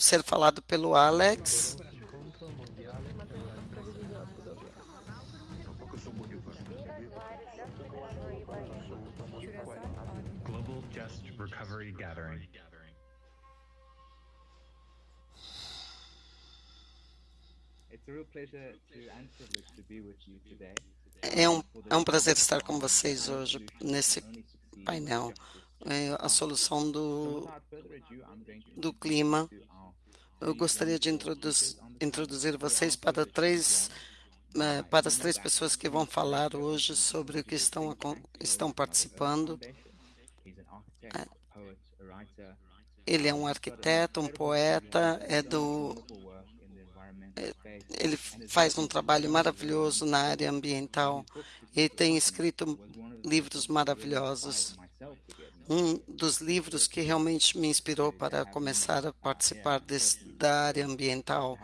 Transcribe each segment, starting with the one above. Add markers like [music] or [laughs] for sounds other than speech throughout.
ser falado pelo Alex. É um, é um prazer estar com vocês hoje nesse painel. É a solução do, do clima. Eu gostaria de introduz, introduzir vocês para três é, para as três pessoas que vão falar hoje sobre o que estão, estão participando. É. Ele é um arquiteto, um poeta, é do ele faz um trabalho maravilhoso na área ambiental e tem escrito livros maravilhosos. Um dos livros que realmente me inspirou para começar a participar desse, da área ambiental.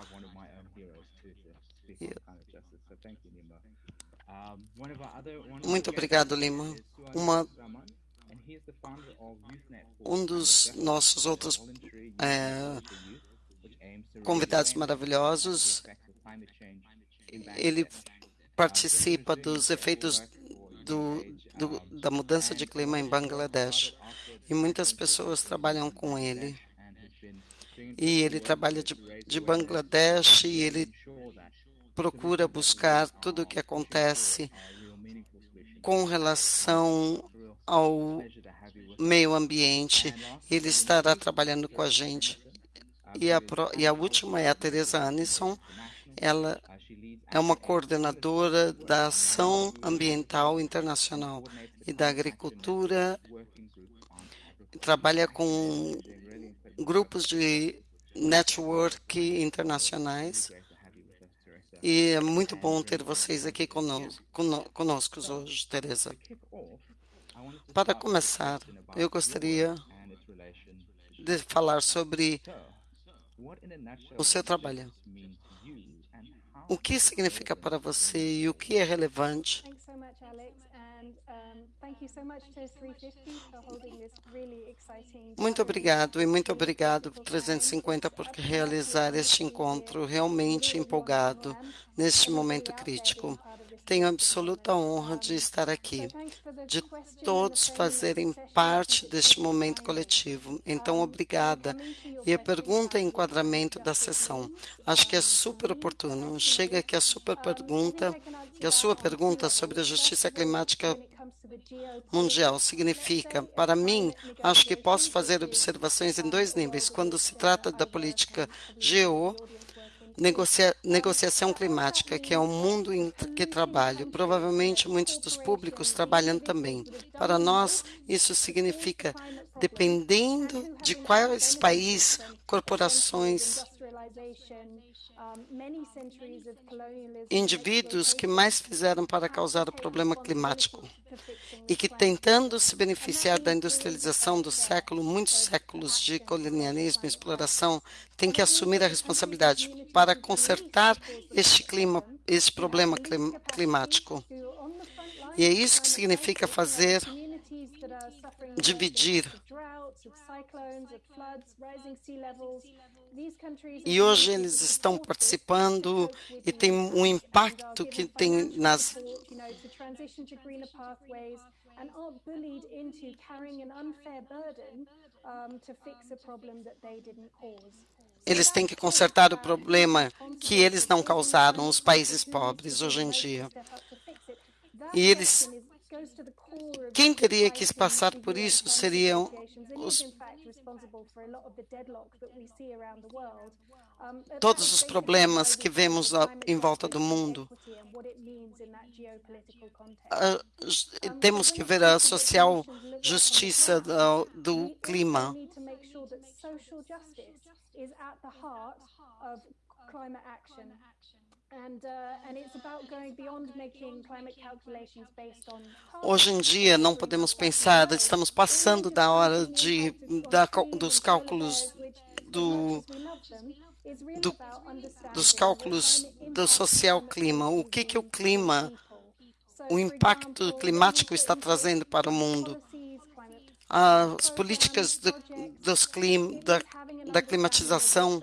Muito obrigado, Lima. Uma, um dos nossos outros é, convidados maravilhosos. Ele participa dos efeitos do, do, da mudança de clima em Bangladesh e muitas pessoas trabalham com ele. E ele trabalha de, de Bangladesh e ele procura buscar tudo o que acontece com relação ao meio ambiente. Ele estará trabalhando com a gente e a, e a última é a Teresa Anisson. Ela é uma coordenadora da Ação Ambiental Internacional e da Agricultura. Trabalha com grupos de network internacionais. E é muito bom ter vocês aqui conosco, conosco hoje, Teresa. Para começar, eu gostaria de falar sobre o seu trabalho. O que significa para você e o que é relevante? Muito obrigado e muito obrigado 350 por realizar este encontro realmente empolgado neste momento crítico. Tenho absoluta honra de estar aqui, de todos fazerem parte deste momento coletivo. Então, obrigada. E a pergunta é enquadramento da sessão. Acho que é super oportuno. Chega aqui a super pergunta, que a sua pergunta sobre a justiça climática mundial significa, para mim, acho que posso fazer observações em dois níveis. Quando se trata da política geo, negocia, negociação climática, que é o mundo em que trabalho. Provavelmente muitos dos públicos trabalham também. Para nós, isso significa, dependendo de quais países, corporações, indivíduos que mais fizeram para causar o problema climático e que, tentando se beneficiar da industrialização do século, muitos séculos de colonialismo e exploração, têm que assumir a responsabilidade para consertar este clima, este problema climático. E é isso que significa fazer dividir. E hoje eles estão participando e tem um impacto que tem nas eles têm que consertar o problema que eles não causaram, os países pobres, hoje em dia. E eles quem teria que passar por isso seriam os, todos os problemas que vemos em volta do mundo. Uh, temos que ver a social justiça do, do clima. Hoje em dia não podemos pensar, estamos passando da hora de, da, dos cálculos do, do, dos cálculos do social clima. O que, que o clima, o impacto climático está trazendo para o mundo? As políticas do, dos da da climatização.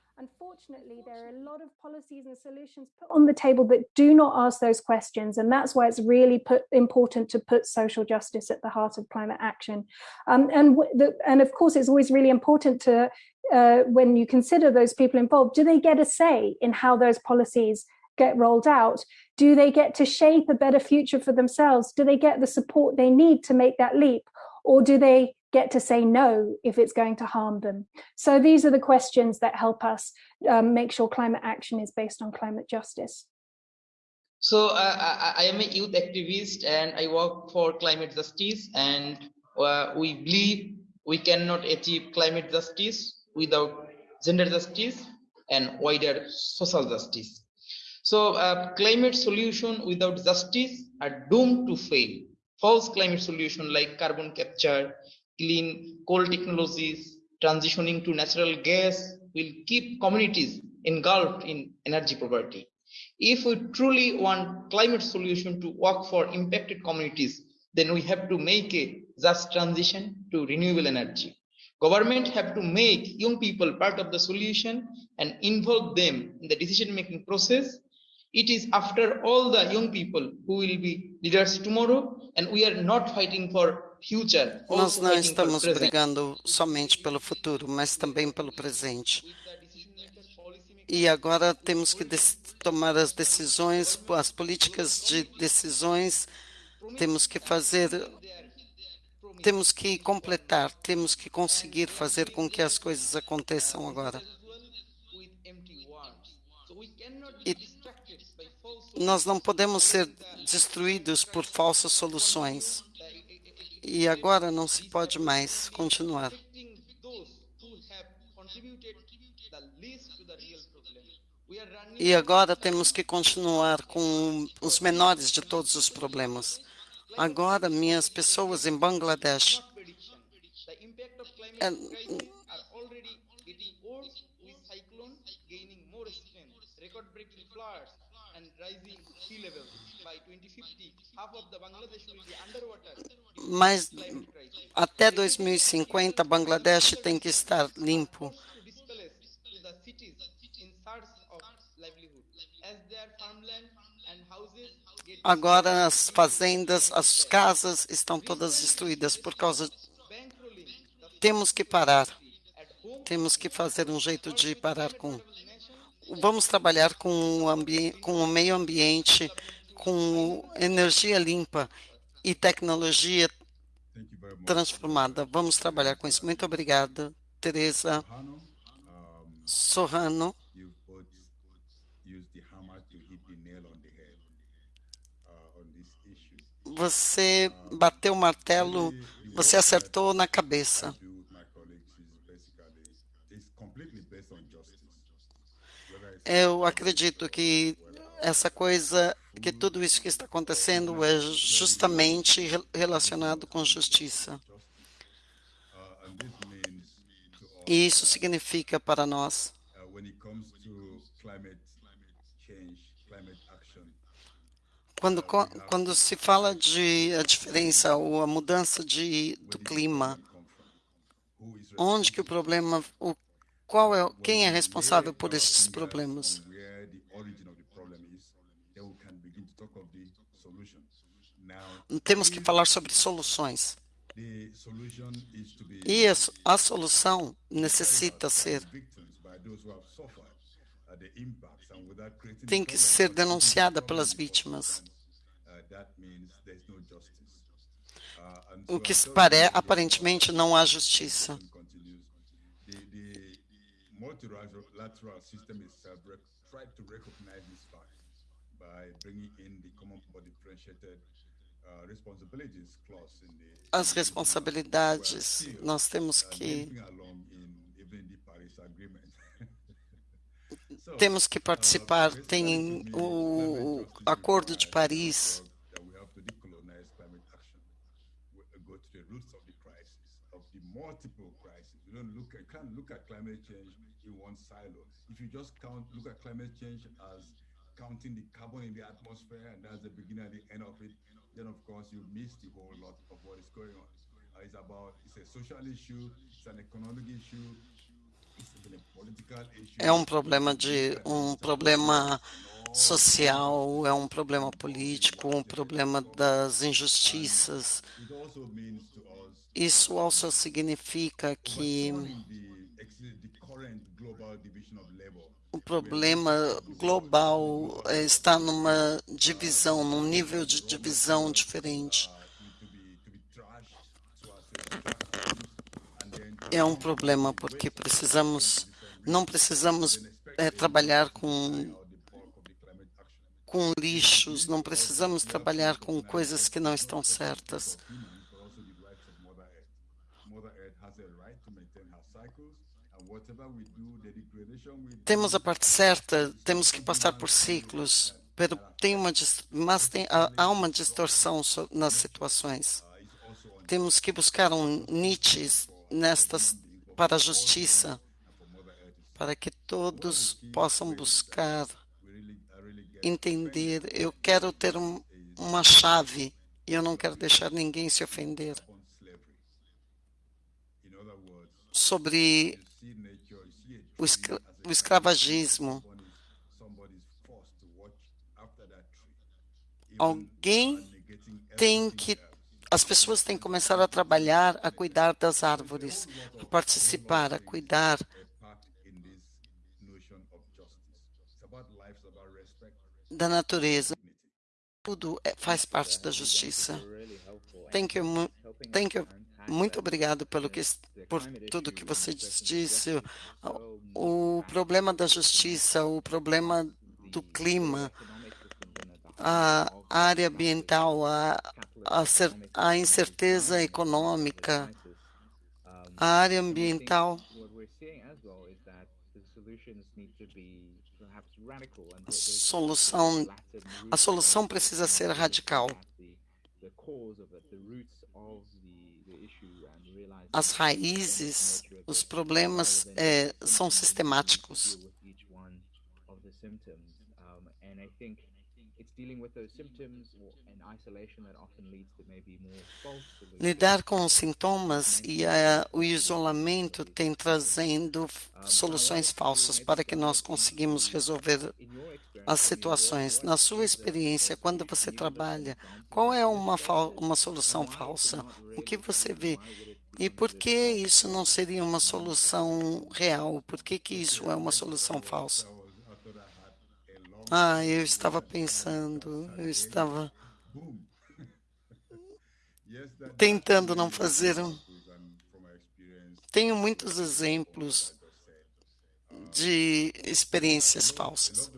Unfortunately, there are a lot of policies and solutions put on the table that do not ask those questions. And that's why it's really put, important to put social justice at the heart of climate action. Um, and, the, and of course, it's always really important to, uh, when you consider those people involved, do they get a say in how those policies get rolled out? Do they get to shape a better future for themselves? Do they get the support they need to make that leap? Or do they get to say no if it's going to harm them? So these are the questions that help us um, make sure climate action is based on climate justice. So uh, I, I, am a youth activist and I work for climate justice and uh, we believe we cannot achieve climate justice without gender justice and wider social justice. So uh, climate solution without justice are doomed to fail. False climate solution like carbon capture, clean coal technologies, transitioning to natural gas will keep communities engulfed in energy poverty. If we truly want climate solution to work for impacted communities, then we have to make a just transition to renewable energy. Government have to make young people part of the solution and involve them in the decision-making process. It is after all the young people who will be leaders tomorrow, and we are not fighting for Nós não estamos brigando somente pelo futuro, mas também pelo presente. E agora temos que tomar as decisões, as políticas de decisões, temos que fazer, temos que completar, temos que conseguir fazer com que as coisas aconteçam agora. E nós não podemos ser destruídos por falsas soluções. E agora não se pode mais continuar. E agora temos que continuar com os menores de todos os problemas. Agora, minhas pessoas em Bangladesh é, mas até 2050, Bangladesh tem que estar limpo. Agora as fazendas, as casas estão todas destruídas por causa. Temos que parar. Temos que fazer um jeito de parar com. Vamos trabalhar com o, com o meio ambiente, com energia limpa e tecnologia transformada. Vamos trabalhar com isso. Muito obrigada, Teresa Sorrano. Você bateu o martelo, você acertou na cabeça. Eu acredito que essa coisa, que tudo isso que está acontecendo é justamente relacionado com justiça. E isso significa para nós quando, quando se fala de a diferença ou a mudança de, do clima, onde que o problema, o, qual é, quem é responsável por estes problemas? temos que falar sobre soluções. E a solução necessita ser tem que ser denunciada pelas vítimas. O que pare, aparentemente não há justiça. Multilateral system itself tried to recognize this fact by bringing in the common but differentiated as responsabilidades, nós temos que [laughs] temos que participar. Tem o Acordo de Paris. multiple crises. You don't look at, can't look at climate change in one silo. If you just count, look at climate change as counting the carbon in the atmosphere, and that's the beginning and the end of it, then of course you miss the whole lot of what is going on. Uh, it's about it's a social issue, it's an economic issue, É um problema de um problema social, é um problema político, um problema das injustiças. Isso also significa que o problema global está numa divisão, num nível de divisão diferente. É um problema porque precisamos, não precisamos é, trabalhar com com lixos, não precisamos trabalhar com coisas que não estão certas. Temos a parte certa, temos que passar por ciclos, tem uma, mas tem, há uma distorção nas situações. Temos que buscar um Nietzsche nestas para a justiça, para que todos possam buscar entender. Eu quero ter um, uma chave e eu não quero deixar ninguém se ofender sobre o, escra o escravagismo. Alguém tem que as pessoas têm que começar a trabalhar, a cuidar das árvores, a participar, a cuidar. Da natureza. Tudo é, faz parte da justiça. Thank you, thank you. Muito obrigado pelo que, por tudo que você disse. O problema da justiça, o problema do clima, a área ambiental, a, a, a incerteza econômica, a área ambiental. A solução, a solução precisa ser radical. As raízes, os problemas é, são sistemáticos. Lidar com os sintomas e a, o isolamento tem trazendo soluções falsas para que nós conseguimos resolver as situações. Na sua experiência, quando você trabalha, qual é uma, uma solução falsa? O que você vê? E por que isso não seria uma solução real? Por que, que isso é uma solução falsa? Ah, eu estava pensando, eu estava tentando não fazer um. Tenho muitos exemplos de experiências falsas.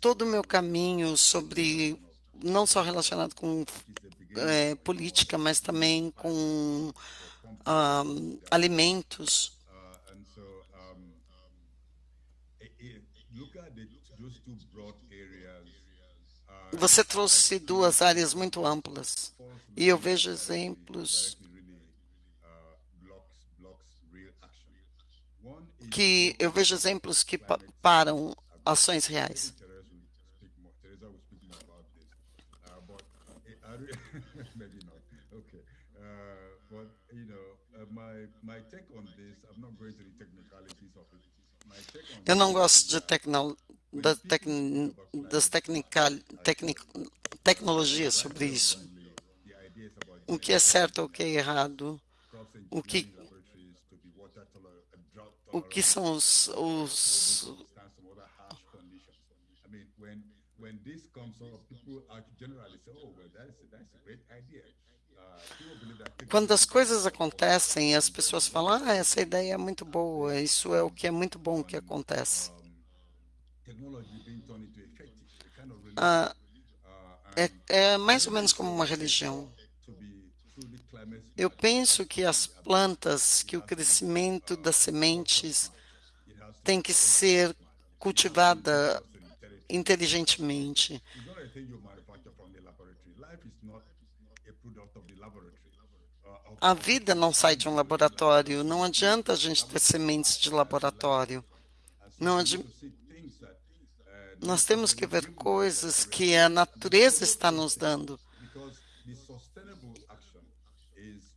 Todo o meu caminho sobre, não só relacionado com é, política, mas também com um, alimentos. Você trouxe duas áreas muito amplas e eu vejo exemplos que eu vejo exemplos que param ações reais. Eu não gosto de tecno, da tec, das tecnica, tecnic, tecnologias sobre isso. O que é certo, o que é errado, o que o que são os, os when this comes up, people generally say, oh, well, that's, that's a great idea. Quando as coisas acontecem, as pessoas falam: ah, essa ideia é muito boa, isso é o que é muito bom que acontece. Ah, é, é mais ou menos como uma religião. Eu penso que as plantas, que o crescimento das sementes tem que ser cultivada inteligentemente. A vida não sai de um laboratório. Não adianta a gente ter sementes de laboratório. Não adi... Nós temos que ver coisas que a natureza está nos dando.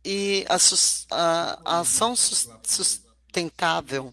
E a, a, a ação sustentável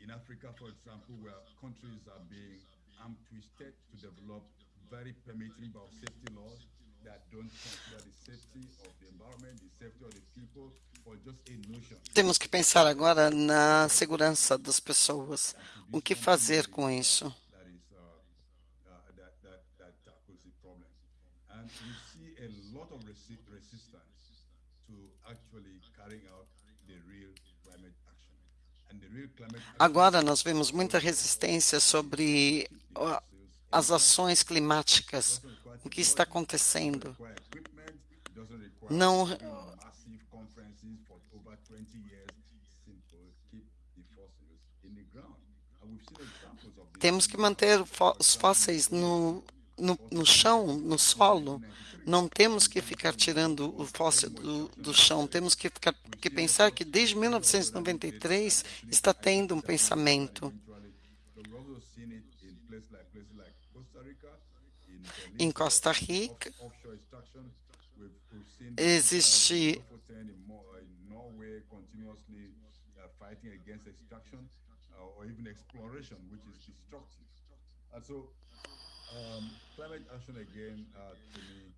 in Africa, for example, where countries are being arm twisted to develop very permitting biosafety laws that don't consider the safety of the environment, the safety of the people, or just a notion. Temos que pensar agora na segurança das pessoas. O que fazer com isso? Agora nós vemos muita resistência sobre as ações climáticas, o que está acontecendo. Não temos que manter os fósseis no, no, no chão, no solo. Não temos que ficar tirando o fóssil do, do chão, temos que, ficar, que pensar que desde 1993 está tendo um pensamento em Costa Rica. Existe um, climate action again, uh, to me,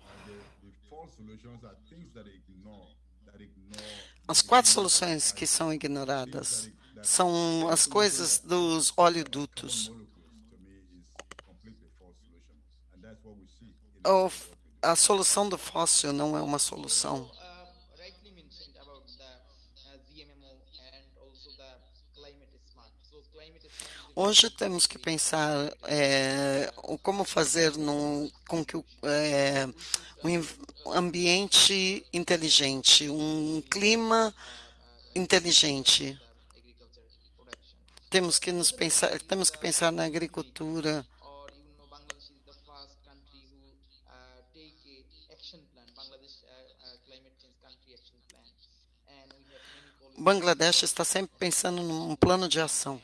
uh, the, the four solutions are things that ignore, that ignore. As quatro soluções que são ignoradas são as coisas dos oleodutos. a solução do fóssil não é uma solução. Hoje temos que pensar é, como fazer num, com que é, um ambiente inteligente, um clima inteligente. Temos que nos pensar, temos que pensar na agricultura. Bangladesh está sempre pensando num plano de ação.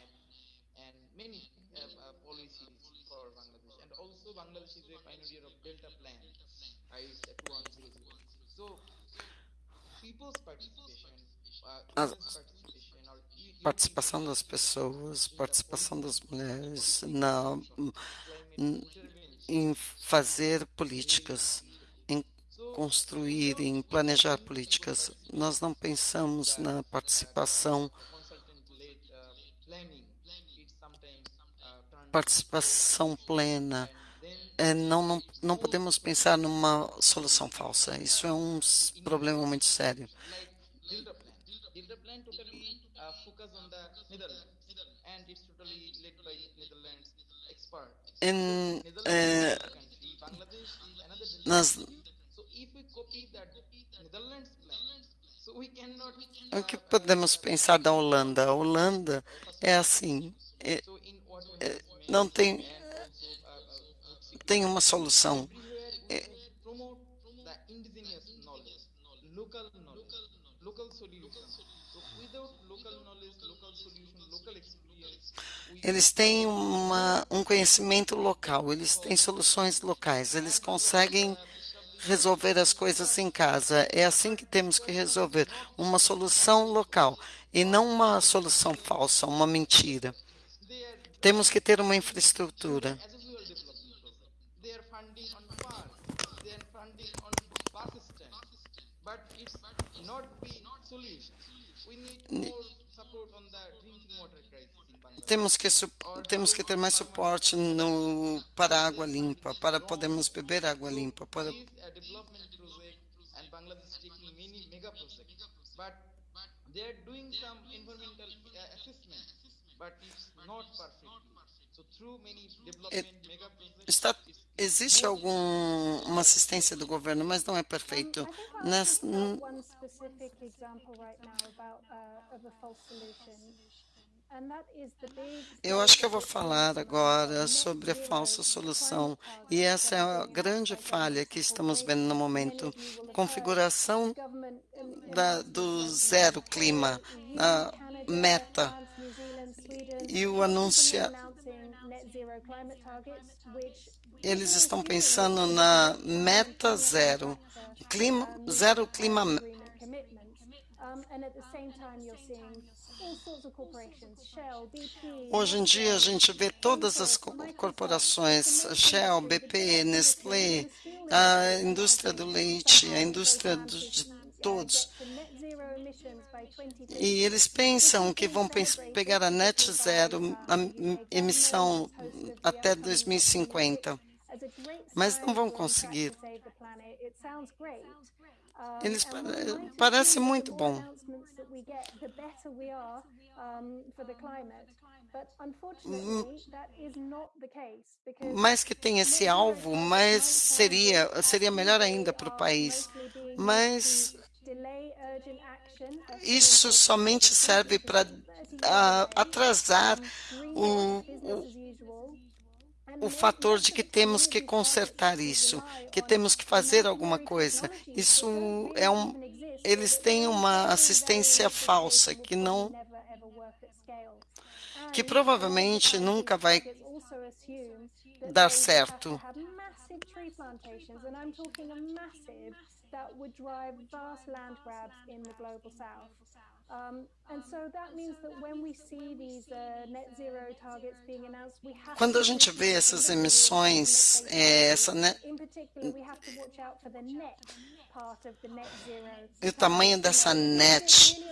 A participação das pessoas, participação das mulheres na, em fazer políticas construir, em planejar políticas. Nós não pensamos na participação participação plena. É, não, não, não podemos pensar numa solução falsa. Isso é um problema muito sério. Em, é, nas, o que podemos pensar da Holanda? A Holanda é assim, é, é, não tem, tem uma solução. É, eles têm uma, um conhecimento local, eles têm soluções locais, eles conseguem resolver as coisas em casa. É assim que temos que resolver, uma solução local e não uma solução falsa, uma mentira. Temos que ter uma infraestrutura. Temos que, temos que ter mais suporte no, para água limpa, para podermos beber água limpa. Para... They are doing some environmental assessment, but it's not perfectly. Está existe alguma assistência do governo, mas não é perfeito. Nas, eu acho que eu vou falar agora sobre a falsa solução, e essa é a grande falha que estamos vendo no momento. Configuração da, do zero clima, a meta, e o anúncio. Eles estão pensando na meta zero, clima, zero clima Hoje em dia a gente vê todas as corporações, Shell, BP, Nestlé, a indústria do leite, a indústria de todos. E eles pensam que vão pegar a net zero, a emissão até 2050, mas não vão conseguir. Eles parecem muito bom. Mais que tem esse alvo, mas seria, seria melhor ainda para o país. Mas isso somente serve para uh, atrasar o, o, o fator de que temos que consertar isso, que temos que fazer alguma coisa. Isso é um, eles têm uma assistência falsa que não que provavelmente nunca vai dar certo. That would drive vast land grabs in the global south. Quando a gente vê essas emissões, é, essa e o tamanho dessa net,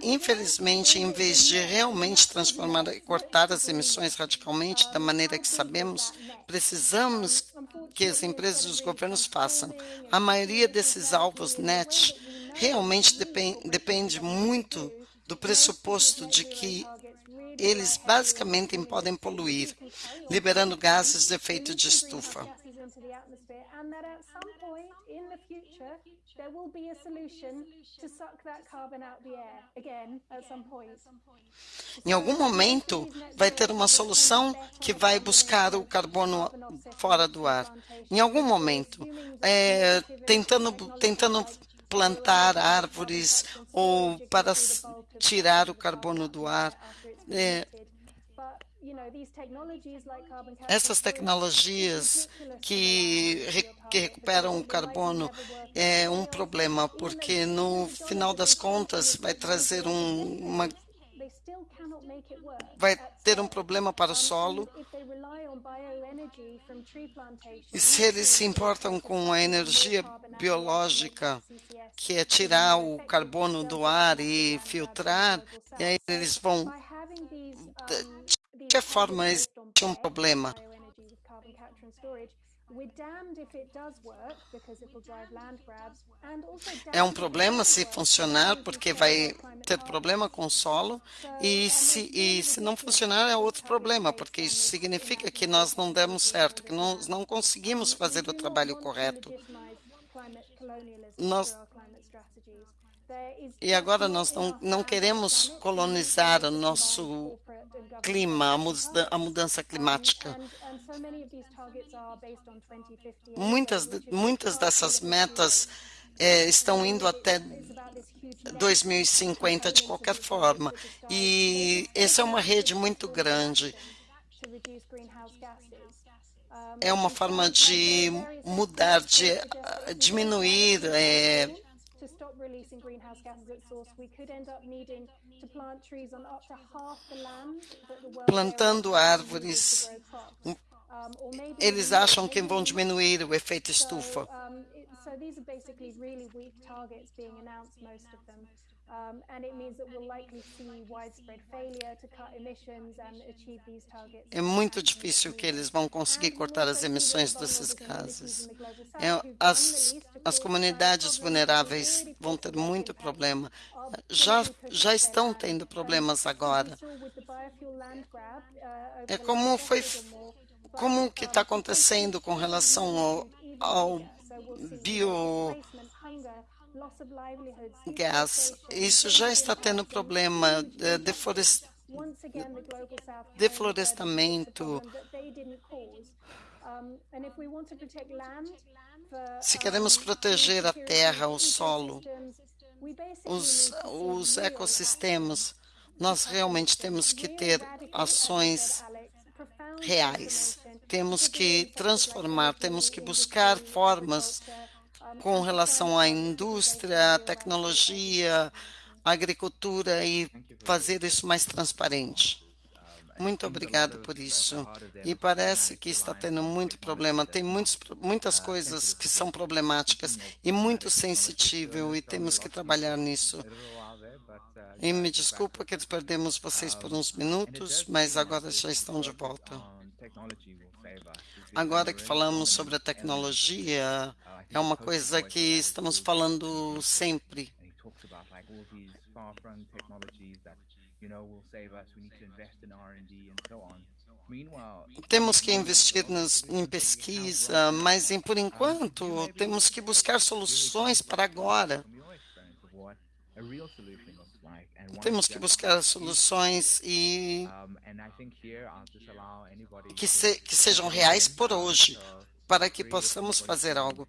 infelizmente, em vez de realmente transformar e cortar as emissões radicalmente da maneira que sabemos, precisamos que as empresas e os governos façam. A maioria desses alvos net realmente depende, depende muito do pressuposto de que eles basicamente podem poluir, liberando gases de efeito de estufa. Em algum momento, vai ter uma solução que vai buscar o carbono fora do ar. Em algum momento, é, tentando, tentando plantar árvores ou para tirar o carbono do ar. É, essas tecnologias que, que recuperam o carbono é um problema, porque no final das contas vai trazer um, uma vai ter um problema para o solo. E se eles se importam com a energia biológica, que é tirar o carbono do ar e filtrar, e aí eles vão. De que forma existe um problema? É um problema se funcionar, porque vai ter problema com o solo, e se, e se não funcionar é outro problema, porque isso significa que nós não demos certo, que nós não conseguimos fazer o trabalho correto. Nós, e agora nós não, não queremos colonizar o nosso clima, a mudança climática. Muitas, muitas dessas metas é, estão indo até 2050 de qualquer forma. E essa é uma rede muito grande. É uma forma de mudar, de diminuir é, releasing greenhouse gases at source, we could end up needing to plant trees on up to half the land that the world Plantando árvores, eles acham que vão diminuir o efeito estufa. É muito difícil que eles vão conseguir cortar as emissões desses gases. É, as, as comunidades vulneráveis vão ter muito problema. Já, já estão tendo problemas agora. É como foi como que está acontecendo com relação ao, ao bio gás. Isso já está tendo problema de deflorest... deflorestamento. Se queremos proteger a terra, o solo, os, os ecossistemas, nós realmente temos que ter ações reais. Temos que transformar, temos que buscar formas com relação à indústria, à tecnologia, à agricultura e fazer isso mais transparente. Muito obrigado por isso. E parece que está tendo muito problema. Tem muitos, muitas coisas que são problemáticas e muito sensível e temos que trabalhar nisso. E me desculpa que perdemos vocês por uns minutos, mas agora já estão de volta. Agora que falamos sobre a tecnologia, é uma coisa que estamos falando sempre. Temos que investir nas, em pesquisa, mas em, por enquanto temos que buscar soluções para agora. Temos que buscar soluções e que, se, que sejam reais por hoje, para que possamos fazer algo.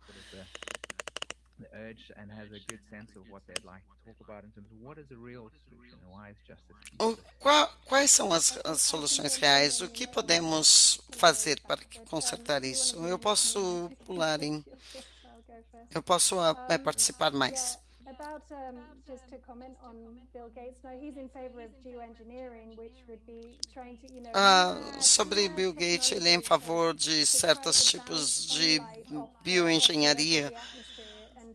O, qual, quais são as, as, soluções reais? O que podemos fazer para consertar isso? Eu posso pular em. Eu posso é, participar mais. Um, just to comment on Bill Gates, no, he's in favor of geoengineering, which would be trying to, you know. Ah, sobre Bill Gates, ele é em favor de certos tipos de bioengenharia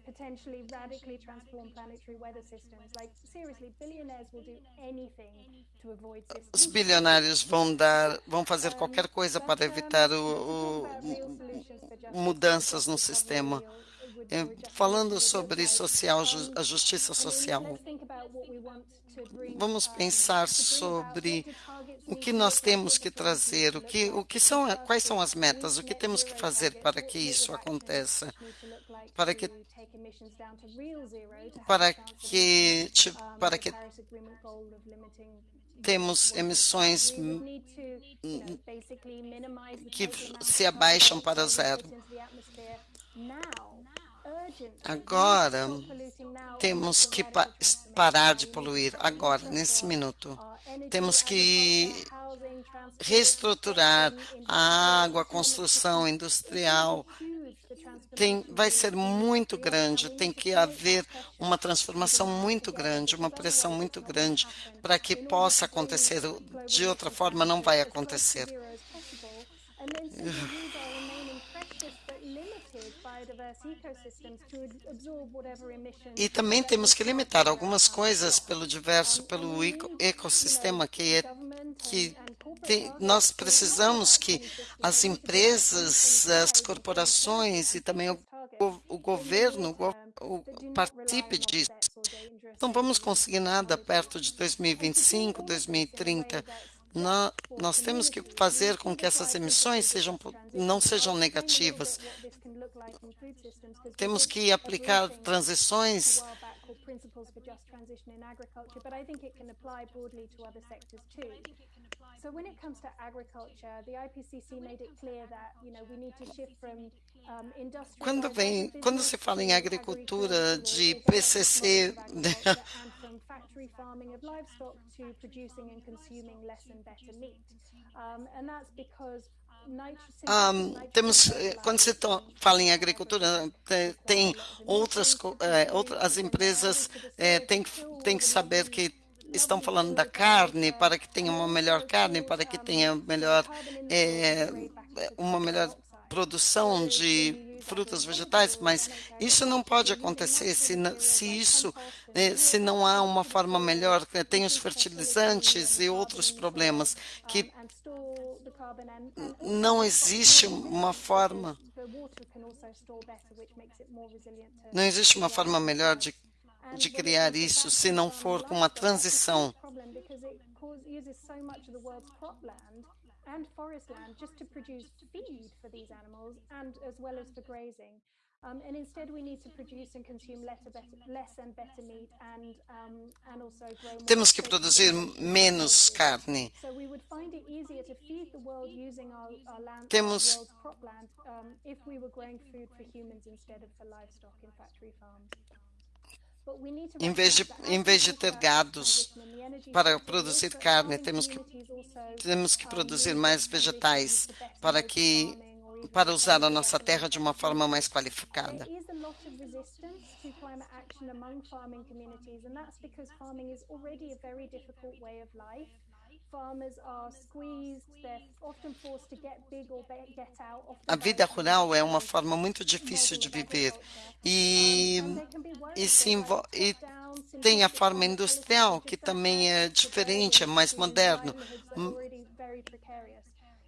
potentially radically transform planetary weather systems. Like seriously, billionaires will do anything to avoid systems. Os bilionários vão dar, vão fazer qualquer coisa para evitar o, o mudanças no sistema. É, falando sobre social, a justiça social, vamos pensar sobre o que nós temos que trazer, o que, o que são, quais são as metas, o que temos que fazer para que isso aconteça, para que para que para que temos emissões que se abaixam para zero. Agora, temos que pa parar de poluir, agora, nesse minuto. Temos que reestruturar a água, a construção industrial. Tem, vai ser muito grande, tem que haver uma transformação muito grande, uma pressão muito grande para que possa acontecer. De outra forma, não vai acontecer. E também temos que limitar algumas coisas pelo diverso, pelo ecossistema que é que tem, nós precisamos que as empresas, as corporações e também o, o governo o, o, participe disso. Não vamos conseguir nada perto de 2025, 2030 nós temos que fazer com que essas emissões sejam, não sejam negativas. Temos que aplicar transições So when it comes to agriculture, the IPCC made it clear that, you know, we need to shift from um, industrial. quando vem, quando se fala em agricultura de PCC, [laughs] um, um temos, eh, quando se fala em agricultura, eh, tem outras, é, eh, outras as empresas é, têm, têm que saber que estão falando da carne para que tenha uma melhor carne, para que tenha melhor, é, uma melhor produção de frutas, vegetais, mas isso não pode acontecer se, se isso, eh, se não há uma forma melhor, tem os fertilizantes e outros problemas que não existe uma forma não existe uma forma melhor de, de criar isso se não for com uma transição land. Um, and instead we need to produce and consume less, better, less and better meat and, um, and also grow Temos que produzir menos carne. So we would find it easier to feed the world using our, our land, Temos... our world's cropland um, if we were growing food for humans instead of for livestock in factory farms. Em vez, de, em vez de ter gados para produzir carne, temos que, temos que produzir mais vegetais para que para usar a nossa terra de uma forma mais qualificada. A vida rural é uma forma muito difícil de viver. e, e, se e tem a forma industrial, que também é diferente, é mais moderno.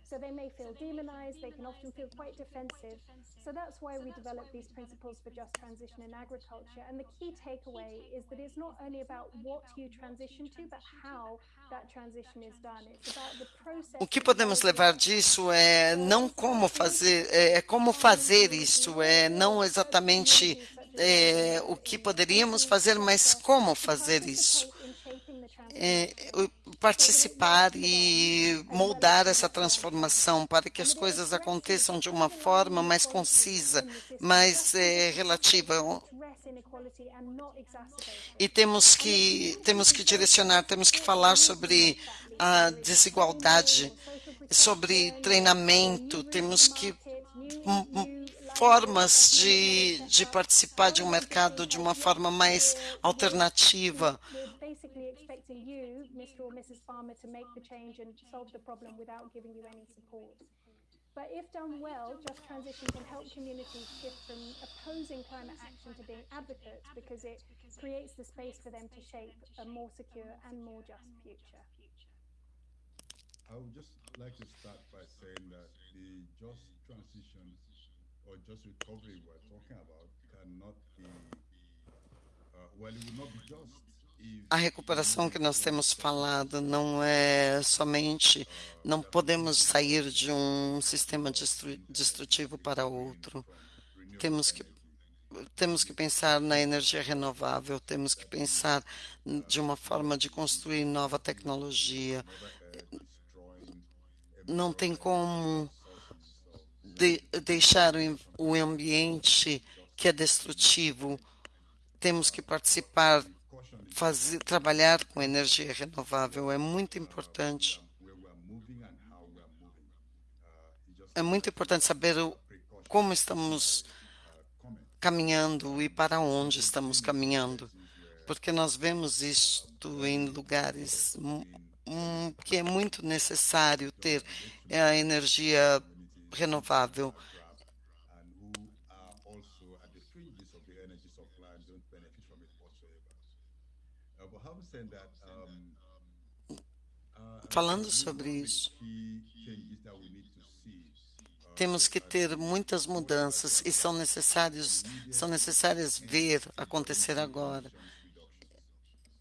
So they may feel demonized, they can often feel quite defensive. So that's why we developed these principles for just transition in agriculture. And the key takeaway is that it's not only about what you transition to, but how that transition is done. It's about the process. O que podemos levar disso é não como fazer, é, é como fazer isso, é não exatamente é, o que poderíamos fazer, mas como fazer isso é, participar e moldar essa transformação para que as coisas aconteçam de uma forma mais concisa, mais é, relativa. E temos que temos que direcionar, temos que falar sobre a desigualdade, sobre treinamento, temos que formas de, de participar de um mercado de uma forma mais alternativa. Mr. or Mrs. Farmer to make the change and solve the problem without giving you any support. But if done well, Just Transition can help communities shift from opposing climate action to being advocates because it creates the space for them to shape a more secure and more just future. I would just like to start by saying that the just transition or just recovery we're talking about cannot be, uh, well, it will not be just a recuperação que nós temos falado não é somente, não podemos sair de um sistema destrutivo para outro. Temos que temos que pensar na energia renovável, temos que pensar de uma forma de construir nova tecnologia. Não tem como de deixar o ambiente que é destrutivo. Temos que participar fazer, trabalhar com energia renovável é muito importante. É muito importante saber o, como estamos caminhando e para onde estamos caminhando, porque nós vemos isto em lugares que é muito necessário ter a energia renovável falando sobre isso. Temos que ter muitas mudanças e são necessários, são necessárias ver acontecer agora.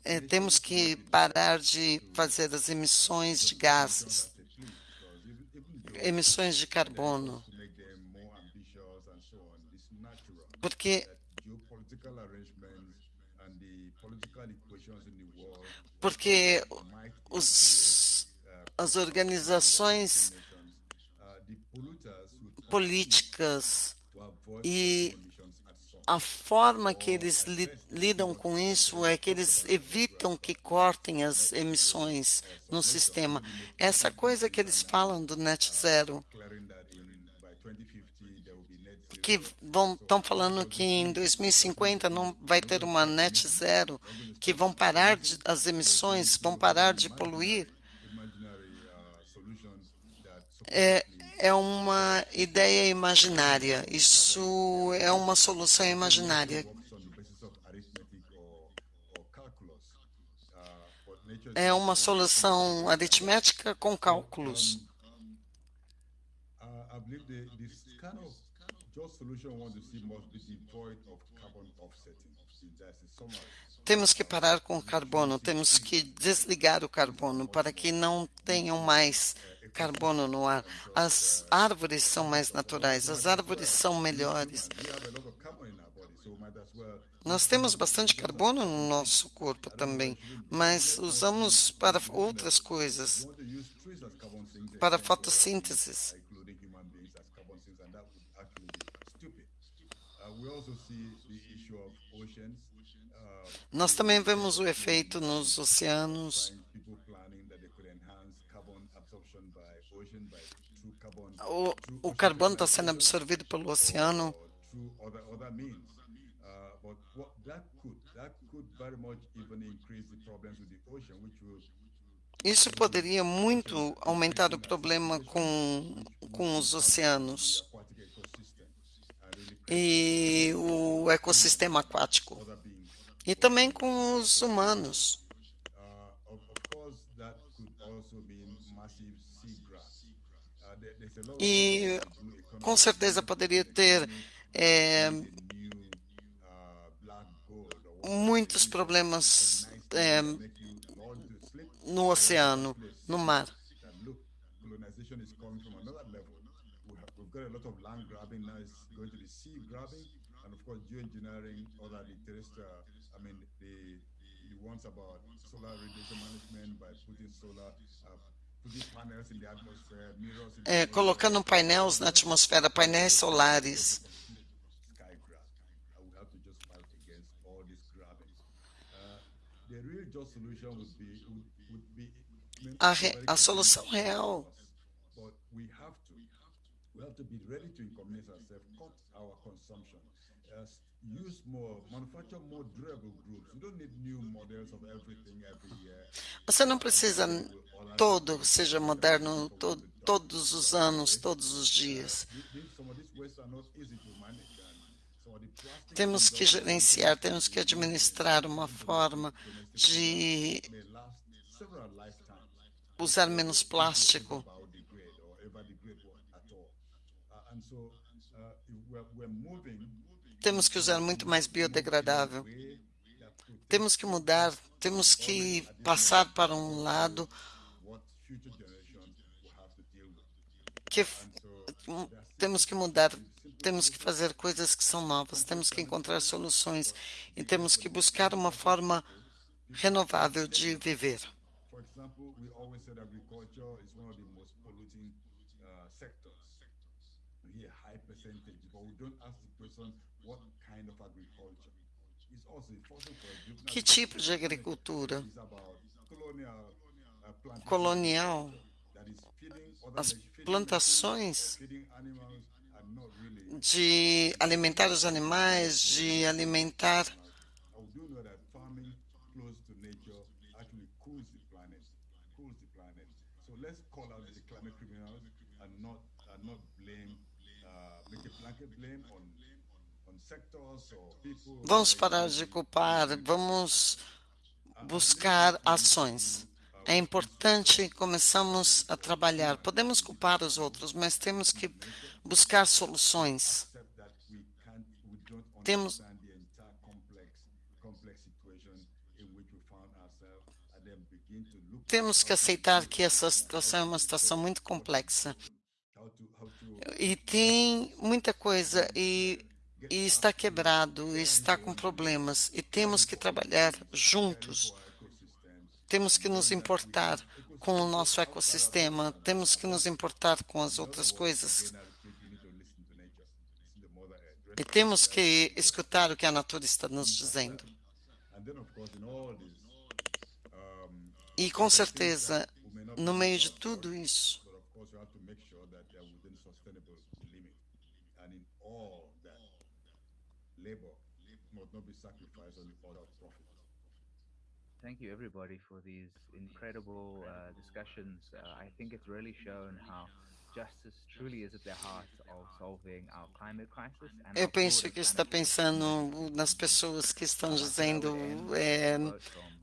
É, temos que parar de fazer as emissões de gases, emissões de carbono, porque porque os as organizações políticas e a forma que eles li lidam com isso é que eles evitam que cortem as emissões no sistema. Essa coisa que eles falam do net zero, que estão falando que em 2050 não vai ter uma net zero, que vão parar de, as emissões, vão parar de poluir é, é uma ideia imaginária. Isso é uma solução imaginária. É uma solução aritmética com cálculos. Temos que parar com o carbono, temos que desligar o carbono para que não tenham mais carbono no ar. As árvores são mais naturais, as árvores são melhores. Nós temos bastante carbono no nosso corpo também, mas usamos para outras coisas, para fotossíntese. Nós também vemos o efeito nos oceanos. O, o carbono está sendo absorvido pelo oceano. Isso poderia muito aumentar o problema com, com os oceanos e o ecossistema aquático, e também com os humanos. E com certeza poderia ter é, muitos problemas é, no oceano, no mar. And of course geoengineering, other the I mean the the ones about solar radiation management by putting solar uh, é, colocando painéis na atmosfera, painéis solares. A, re, a solução real use more, manufacture more durable groups. You don't need new models of everything every year. Você não precisa todo seja moderno to, todos os anos, todos os dias. Temos que gerenciar, temos que administrar uma forma de usar menos plástico. Temos que usar muito mais biodegradável. Temos que mudar, temos que passar para um lado que temos que mudar, temos que fazer coisas que são novas, temos que encontrar soluções e temos que buscar uma forma renovável de viver. Que tipo de agricultura? Colonial. As plantações de alimentar os animais, de alimentar Vamos parar de culpar, vamos buscar ações. É importante começarmos a trabalhar. Podemos culpar os outros, mas temos que buscar soluções. Temos temos que aceitar que essa situação é uma situação muito complexa. E tem muita coisa e e está quebrado, está com problemas e temos que trabalhar juntos. Temos que nos importar com o nosso ecossistema, temos que nos importar com as outras coisas. E temos que escutar o que a natureza está nos dizendo. E com certeza, no meio de tudo isso, thank you everybody for these incredible uh, discussions. Uh, I think it's really shown how Eu penso que está pensando nas pessoas que estão dizendo é,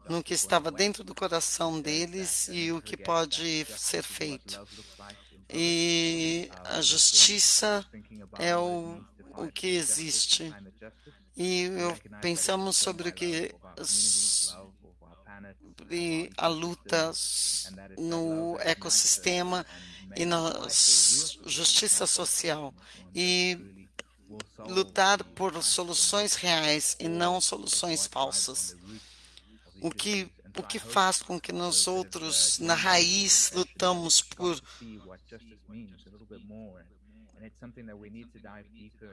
no que estava dentro do coração deles e o que pode ser feito. E a justiça é o, o que existe. E eu, pensamos sobre o que sobre a luta no ecossistema e na justiça social e lutar por soluções reais e não soluções falsas. O que o que faz com que nós outros na raiz lutamos por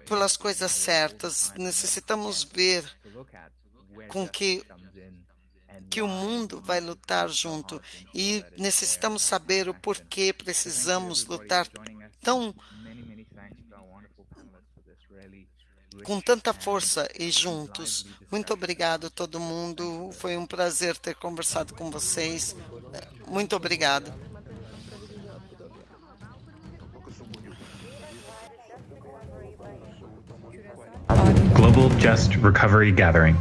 pelas coisas certas. Necessitamos ver com que que o mundo vai lutar junto e necessitamos saber o porquê precisamos lutar tão com tanta força e juntos. Muito obrigado a todo mundo. Foi um prazer ter conversado com vocês. Muito obrigado. Global Just Recovery Gathering.